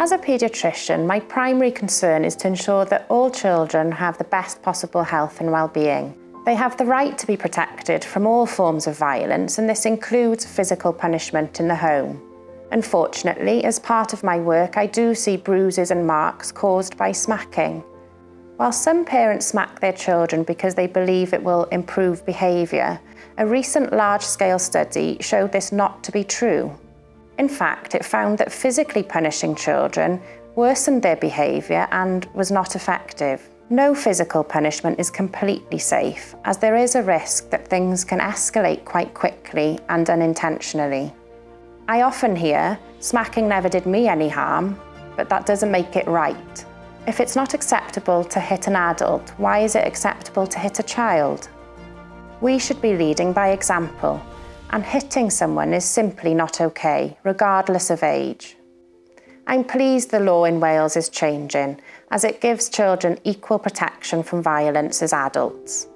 As a paediatrician, my primary concern is to ensure that all children have the best possible health and well-being. They have the right to be protected from all forms of violence and this includes physical punishment in the home. Unfortunately, as part of my work, I do see bruises and marks caused by smacking. While some parents smack their children because they believe it will improve behaviour, a recent large-scale study showed this not to be true. In fact, it found that physically punishing children worsened their behaviour and was not effective. No physical punishment is completely safe, as there is a risk that things can escalate quite quickly and unintentionally. I often hear, smacking never did me any harm, but that doesn't make it right. If it's not acceptable to hit an adult, why is it acceptable to hit a child? We should be leading by example, and hitting someone is simply not okay, regardless of age. I'm pleased the law in Wales is changing, as it gives children equal protection from violence as adults.